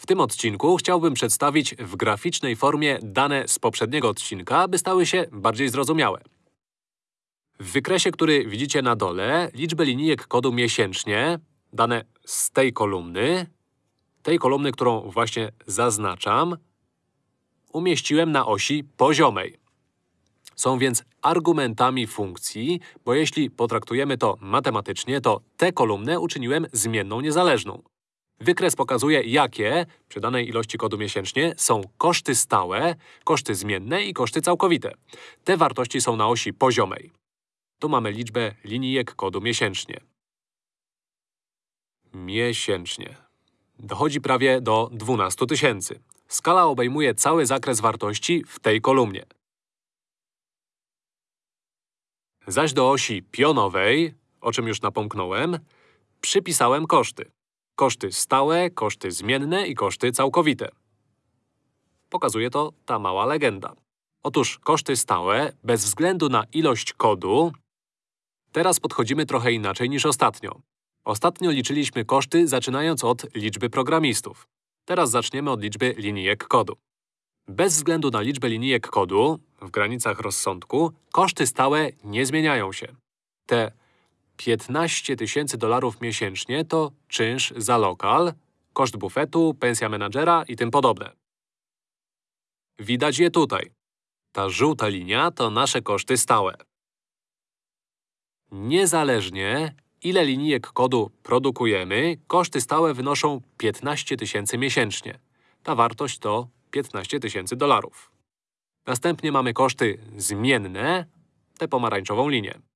W tym odcinku chciałbym przedstawić w graficznej formie dane z poprzedniego odcinka, aby stały się bardziej zrozumiałe. W wykresie, który widzicie na dole, liczbę linijek kodu miesięcznie, dane z tej kolumny, tej kolumny, którą właśnie zaznaczam, umieściłem na osi poziomej. Są więc argumentami funkcji, bo jeśli potraktujemy to matematycznie, to tę kolumnę uczyniłem zmienną niezależną. Wykres pokazuje, jakie, przy danej ilości kodu miesięcznie, są koszty stałe, koszty zmienne i koszty całkowite. Te wartości są na osi poziomej. Tu mamy liczbę linijek kodu miesięcznie. Miesięcznie. Dochodzi prawie do 12 tysięcy. Skala obejmuje cały zakres wartości w tej kolumnie. Zaś do osi pionowej, o czym już napomknąłem, przypisałem koszty. Koszty stałe, koszty zmienne i koszty całkowite. Pokazuje to ta mała legenda. Otóż koszty stałe, bez względu na ilość kodu, teraz podchodzimy trochę inaczej niż ostatnio. Ostatnio liczyliśmy koszty zaczynając od liczby programistów. Teraz zaczniemy od liczby linijek kodu. Bez względu na liczbę linijek kodu, w granicach rozsądku, koszty stałe nie zmieniają się. Te 15 tysięcy dolarów miesięcznie to czynsz za lokal, koszt bufetu, pensja menadżera i tym podobne. Widać je tutaj. Ta żółta linia to nasze koszty stałe. Niezależnie, ile linijek kodu produkujemy, koszty stałe wynoszą 15 tysięcy miesięcznie. Ta wartość to 15 tysięcy dolarów. Następnie mamy koszty zmienne, tę pomarańczową linię.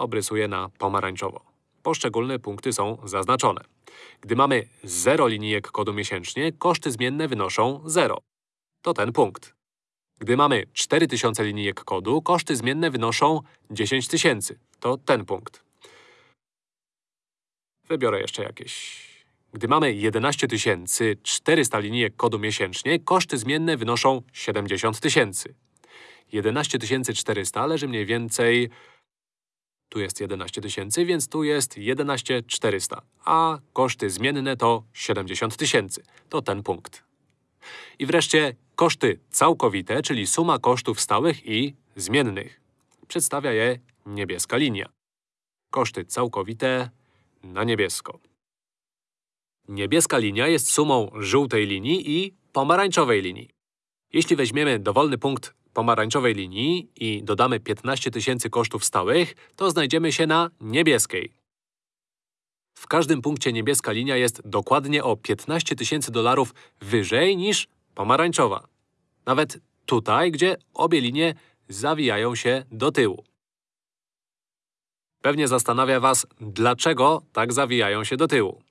Obrysuję na pomarańczowo. Poszczególne punkty są zaznaczone. Gdy mamy 0 linijek kodu miesięcznie, koszty zmienne wynoszą 0. To ten punkt. Gdy mamy 4000 linijek kodu, koszty zmienne wynoszą 10 tysięcy. To ten punkt. Wybiorę jeszcze jakieś. Gdy mamy 11 400 linijek kodu miesięcznie, koszty zmienne wynoszą 70 tysięcy. 11 400 leży mniej więcej… Tu jest 11 tysięcy, więc tu jest 11 400, a koszty zmienne to 70 tysięcy. To ten punkt. I wreszcie koszty całkowite, czyli suma kosztów stałych i zmiennych. Przedstawia je niebieska linia. Koszty całkowite na niebiesko. Niebieska linia jest sumą żółtej linii i pomarańczowej linii. Jeśli weźmiemy dowolny punkt pomarańczowej linii i dodamy 15 tysięcy kosztów stałych, to znajdziemy się na niebieskiej. W każdym punkcie niebieska linia jest dokładnie o 15 tysięcy dolarów wyżej niż pomarańczowa. Nawet tutaj, gdzie obie linie zawijają się do tyłu. Pewnie zastanawia Was, dlaczego tak zawijają się do tyłu.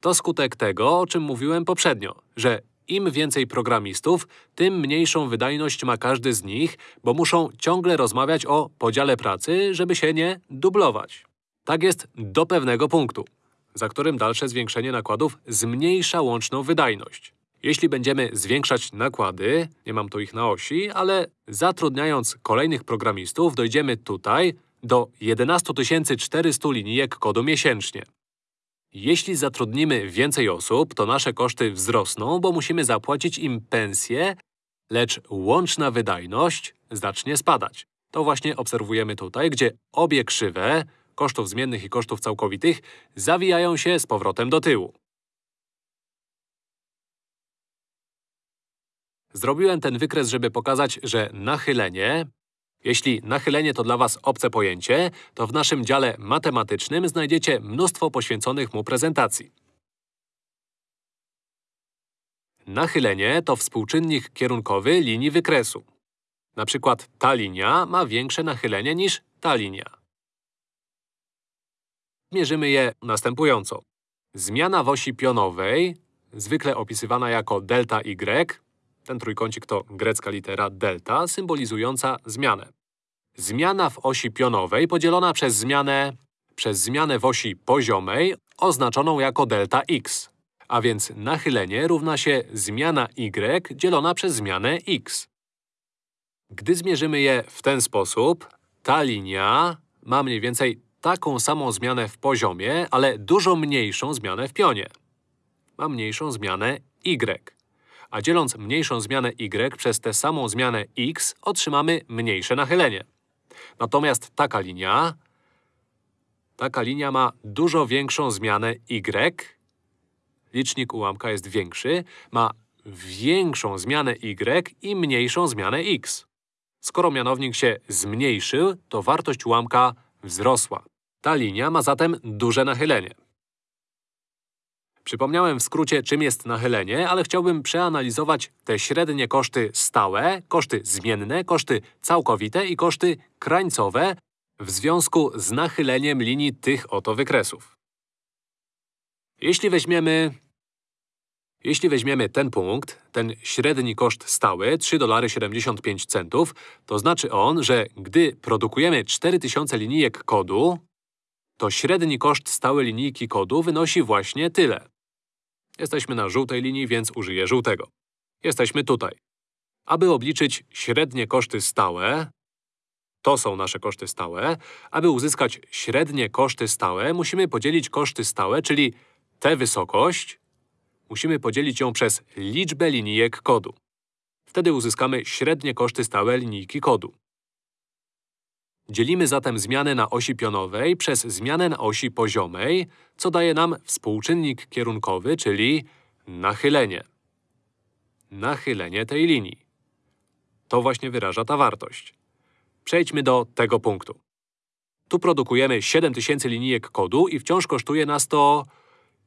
To skutek tego, o czym mówiłem poprzednio, że im więcej programistów, tym mniejszą wydajność ma każdy z nich, bo muszą ciągle rozmawiać o podziale pracy, żeby się nie dublować. Tak jest do pewnego punktu, za którym dalsze zwiększenie nakładów zmniejsza łączną wydajność. Jeśli będziemy zwiększać nakłady, nie mam tu ich na osi, ale zatrudniając kolejnych programistów, dojdziemy tutaj do 11 400 linijek kodu miesięcznie. Jeśli zatrudnimy więcej osób, to nasze koszty wzrosną, bo musimy zapłacić im pensje, lecz łączna wydajność zacznie spadać. To właśnie obserwujemy tutaj, gdzie obie krzywe, kosztów zmiennych i kosztów całkowitych, zawijają się z powrotem do tyłu. Zrobiłem ten wykres, żeby pokazać, że nachylenie, jeśli nachylenie to dla Was obce pojęcie, to w naszym dziale matematycznym znajdziecie mnóstwo poświęconych mu prezentacji. Nachylenie to współczynnik kierunkowy linii wykresu. Na przykład ta linia ma większe nachylenie niż ta linia. Mierzymy je następująco. Zmiana w osi pionowej, zwykle opisywana jako delta y, ten trójkącik to grecka litera delta, symbolizująca zmianę. Zmiana w osi pionowej podzielona przez zmianę, przez zmianę w osi poziomej oznaczoną jako delta x. A więc nachylenie równa się zmiana y dzielona przez zmianę x. Gdy zmierzymy je w ten sposób, ta linia ma mniej więcej taką samą zmianę w poziomie, ale dużo mniejszą zmianę w pionie. ma mniejszą zmianę y. A dzieląc mniejszą zmianę y przez tę samą zmianę x, otrzymamy mniejsze nachylenie. Natomiast taka linia… Taka linia ma dużo większą zmianę y. Licznik ułamka jest większy, ma większą zmianę y i mniejszą zmianę x. Skoro mianownik się zmniejszył, to wartość ułamka wzrosła. Ta linia ma zatem duże nachylenie. Przypomniałem w skrócie, czym jest nachylenie, ale chciałbym przeanalizować te średnie koszty stałe, koszty zmienne, koszty całkowite i koszty krańcowe w związku z nachyleniem linii tych oto wykresów. Jeśli weźmiemy… Jeśli weźmiemy ten punkt, ten średni koszt stały 3,75 centów, to znaczy on, że gdy produkujemy 4000 linijek kodu, to średni koszt stały linijki kodu wynosi właśnie tyle. Jesteśmy na żółtej linii, więc użyję żółtego. Jesteśmy tutaj. Aby obliczyć średnie koszty stałe, to są nasze koszty stałe, aby uzyskać średnie koszty stałe, musimy podzielić koszty stałe, czyli tę wysokość, musimy podzielić ją przez liczbę linijek kodu. Wtedy uzyskamy średnie koszty stałe linijki kodu. Dzielimy zatem zmianę na osi pionowej przez zmianę na osi poziomej, co daje nam współczynnik kierunkowy, czyli nachylenie. Nachylenie tej linii. To właśnie wyraża ta wartość. Przejdźmy do tego punktu. Tu produkujemy 7000 linijek kodu i wciąż kosztuje nas to…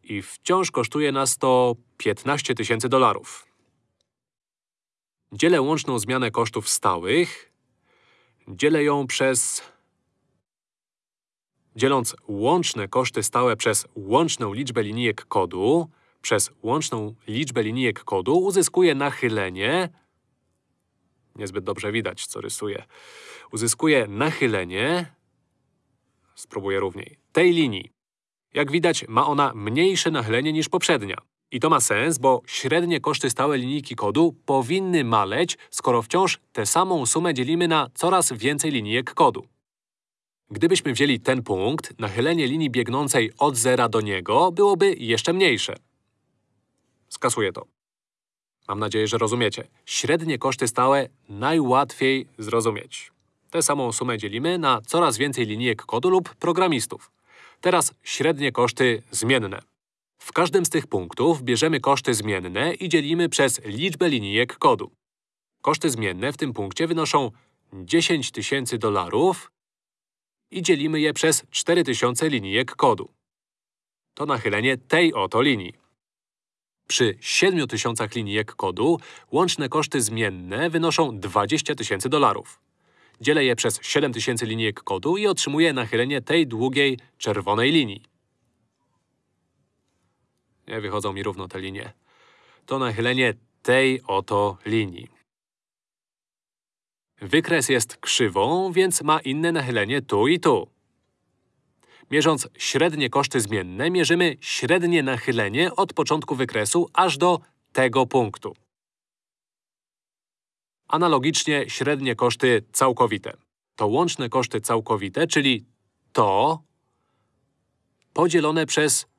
i wciąż kosztuje nas to 15 tysięcy dolarów. Dzielę łączną zmianę kosztów stałych Dzielę ją przez… Dzieląc łączne koszty stałe przez łączną liczbę linijek kodu, przez łączną liczbę linijek kodu uzyskuję nachylenie… Niezbyt dobrze widać, co rysuję. Uzyskuję nachylenie… Spróbuję równiej. Tej linii. Jak widać, ma ona mniejsze nachylenie niż poprzednia. I to ma sens, bo średnie koszty stałe linijki kodu powinny maleć, skoro wciąż tę samą sumę dzielimy na coraz więcej linijek kodu. Gdybyśmy wzięli ten punkt, nachylenie linii biegnącej od zera do niego byłoby jeszcze mniejsze. Skasuję to. Mam nadzieję, że rozumiecie. Średnie koszty stałe najłatwiej zrozumieć. Tę samą sumę dzielimy na coraz więcej linijek kodu lub programistów. Teraz średnie koszty zmienne. W każdym z tych punktów bierzemy koszty zmienne i dzielimy przez liczbę linijek kodu. Koszty zmienne w tym punkcie wynoszą 10 tysięcy dolarów i dzielimy je przez 4000 linijek kodu. To nachylenie tej oto linii. Przy 7000 linijek kodu łączne koszty zmienne wynoszą 20 tysięcy dolarów. Dzielę je przez 7000 linijek kodu i otrzymuję nachylenie tej długiej, czerwonej linii. Nie wychodzą mi równo te linie. To nachylenie tej oto linii. Wykres jest krzywą, więc ma inne nachylenie tu i tu. Mierząc średnie koszty zmienne, mierzymy średnie nachylenie od początku wykresu aż do tego punktu. Analogicznie średnie koszty całkowite. To łączne koszty całkowite, czyli to podzielone przez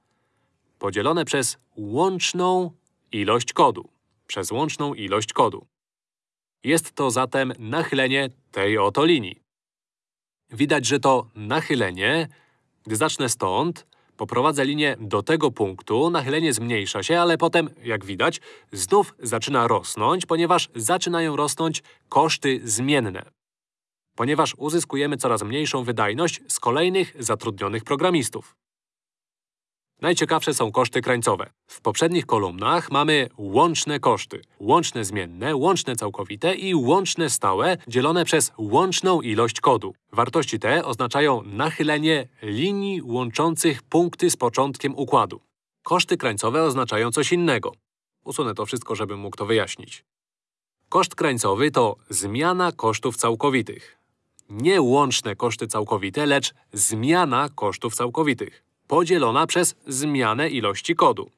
podzielone przez łączną ilość kodu. Przez łączną ilość kodu. Jest to zatem nachylenie tej oto linii. Widać, że to nachylenie, gdy zacznę stąd, poprowadzę linię do tego punktu, nachylenie zmniejsza się, ale potem, jak widać, znów zaczyna rosnąć, ponieważ zaczynają rosnąć koszty zmienne. Ponieważ uzyskujemy coraz mniejszą wydajność z kolejnych zatrudnionych programistów. Najciekawsze są koszty krańcowe. W poprzednich kolumnach mamy łączne koszty. Łączne zmienne, łączne całkowite i łączne stałe dzielone przez łączną ilość kodu. Wartości te oznaczają nachylenie linii łączących punkty z początkiem układu. Koszty krańcowe oznaczają coś innego. Usunę to wszystko, żebym mógł to wyjaśnić. Koszt krańcowy to zmiana kosztów całkowitych. Nie łączne koszty całkowite, lecz zmiana kosztów całkowitych podzielona przez zmianę ilości kodu.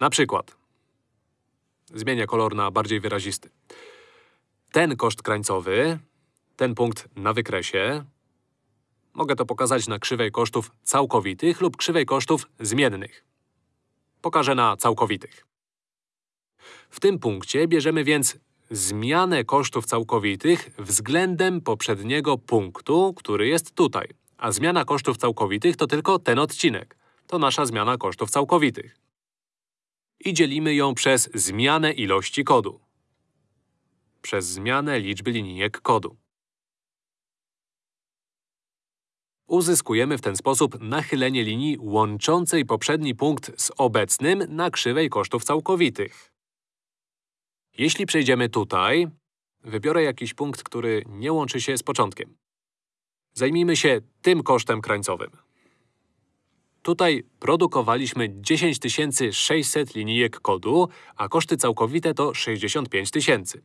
Na przykład zmienię kolor na bardziej wyrazisty. Ten koszt krańcowy, ten punkt na wykresie, Mogę to pokazać na krzywej kosztów całkowitych lub krzywej kosztów zmiennych. Pokażę na całkowitych. W tym punkcie bierzemy więc zmianę kosztów całkowitych względem poprzedniego punktu, który jest tutaj. A zmiana kosztów całkowitych to tylko ten odcinek. To nasza zmiana kosztów całkowitych. I dzielimy ją przez zmianę ilości kodu. Przez zmianę liczby linijek kodu. Uzyskujemy w ten sposób nachylenie linii łączącej poprzedni punkt z obecnym na krzywej kosztów całkowitych. Jeśli przejdziemy tutaj, wybiorę jakiś punkt, który nie łączy się z początkiem. Zajmijmy się tym kosztem krańcowym. Tutaj produkowaliśmy 10 600 linijek kodu, a koszty całkowite to 65 tysięcy.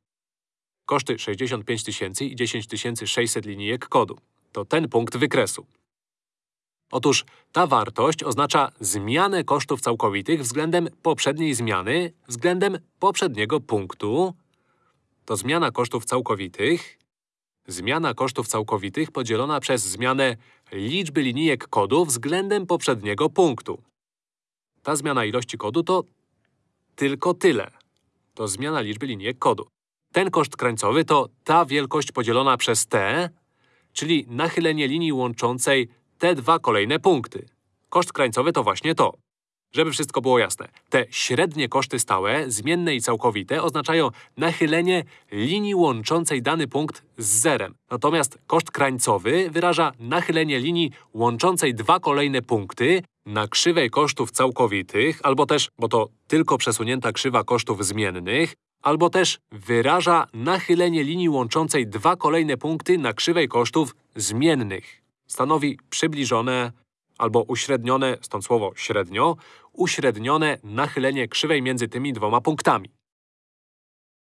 Koszty 65 tysięcy i 10 600 linijek kodu. To ten punkt wykresu. Otóż ta wartość oznacza zmianę kosztów całkowitych względem poprzedniej zmiany względem poprzedniego punktu. To zmiana kosztów całkowitych. Zmiana kosztów całkowitych podzielona przez zmianę liczby linijek kodu względem poprzedniego punktu. Ta zmiana ilości kodu to tylko tyle. To zmiana liczby linijek kodu. Ten koszt krańcowy to ta wielkość podzielona przez t, czyli nachylenie linii łączącej te dwa kolejne punkty. Koszt krańcowy to właśnie to. Żeby wszystko było jasne, te średnie koszty stałe, zmienne i całkowite oznaczają nachylenie linii łączącej dany punkt z zerem. Natomiast koszt krańcowy wyraża nachylenie linii łączącej dwa kolejne punkty na krzywej kosztów całkowitych, albo też, bo to tylko przesunięta krzywa kosztów zmiennych, albo też wyraża nachylenie linii łączącej dwa kolejne punkty na krzywej kosztów zmiennych stanowi przybliżone albo uśrednione, stąd słowo średnio, uśrednione nachylenie krzywej między tymi dwoma punktami.